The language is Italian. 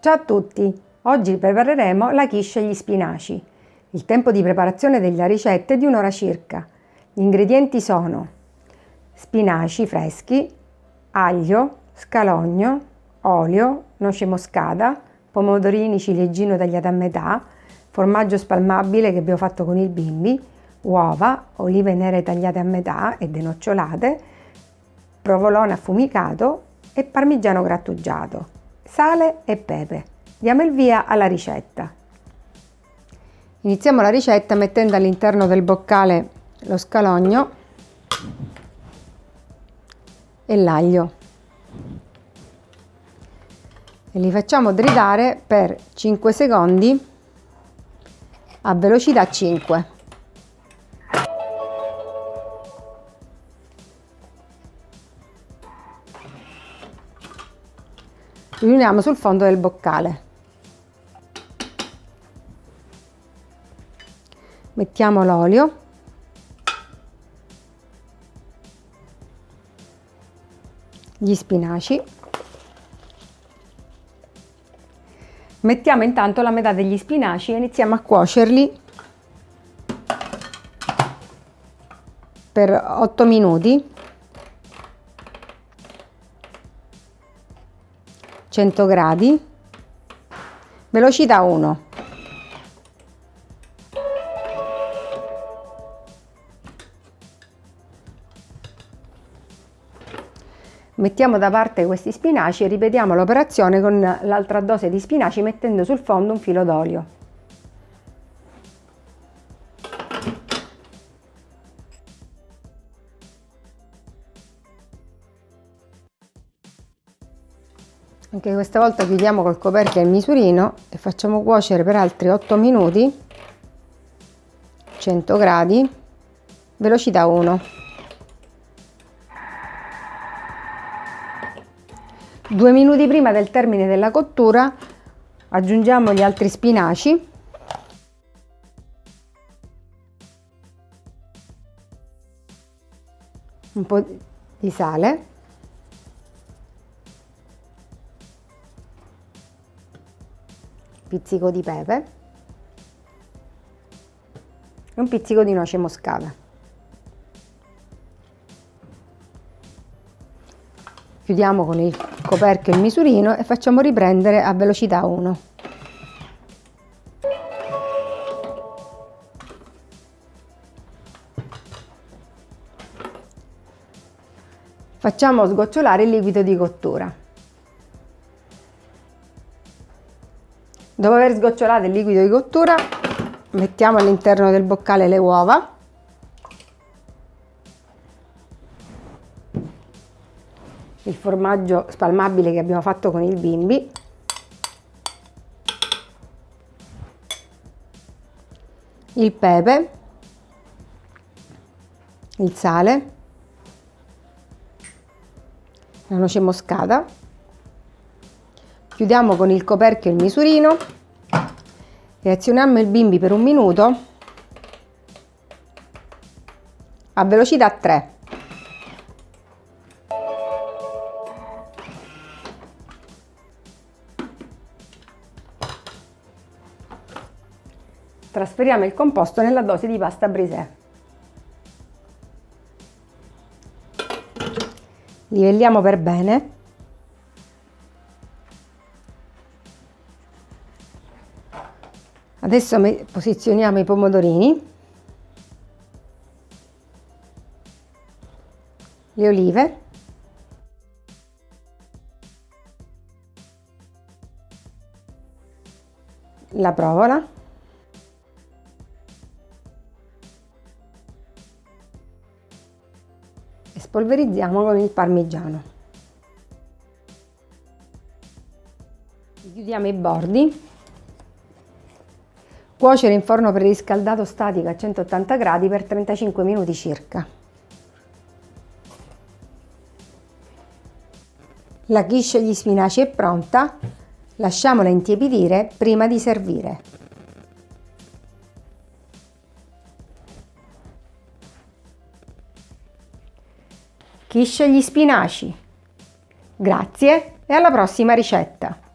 Ciao a tutti! Oggi prepareremo la quiche agli spinaci. Il tempo di preparazione della ricetta è di un'ora circa. Gli ingredienti sono spinaci freschi, aglio, scalogno, olio, noce moscata, pomodorini ciliegino tagliati a metà, formaggio spalmabile che abbiamo fatto con il bimbi, uova, olive nere tagliate a metà e denocciolate, provolone affumicato e parmigiano grattugiato, sale e pepe. Diamo il via alla ricetta. Iniziamo la ricetta mettendo all'interno del boccale lo scalogno e l'aglio e li facciamo tritare per 5 secondi a velocità 5. Riuniamo sul fondo del boccale. Mettiamo l'olio. Gli spinaci. Mettiamo intanto la metà degli spinaci e iniziamo a cuocerli per 8 minuti 100 gradi, velocità 1. Mettiamo da parte questi spinaci e ripetiamo l'operazione con l'altra dose di spinaci mettendo sul fondo un filo d'olio. Anche questa volta chiudiamo col coperchio il misurino e facciamo cuocere per altri 8 minuti 100 gradi velocità 1 due minuti prima del termine della cottura aggiungiamo gli altri spinaci. Un po' di sale pizzico di pepe e un pizzico di noce moscata. Chiudiamo con il coperchio il misurino e facciamo riprendere a velocità 1. Facciamo sgocciolare il liquido di cottura. Dopo aver sgocciolato il liquido di cottura, mettiamo all'interno del boccale le uova. Il formaggio spalmabile che abbiamo fatto con il bimbi. Il pepe. Il sale. La noce moscata chiudiamo con il coperchio il misurino. E azioniamo il bimbi per un minuto. A velocità 3 trasferiamo il composto nella dose di pasta brisè livelliamo per bene Adesso posizioniamo i pomodorini, le olive, la provola, e spolverizziamo con il parmigiano. Chiudiamo i bordi Cuocere in forno preriscaldato statico a 180 gradi per 35 minuti circa. La quiche agli spinaci è pronta, lasciamola intiepidire prima di servire. Quiche agli spinaci. Grazie e alla prossima ricetta!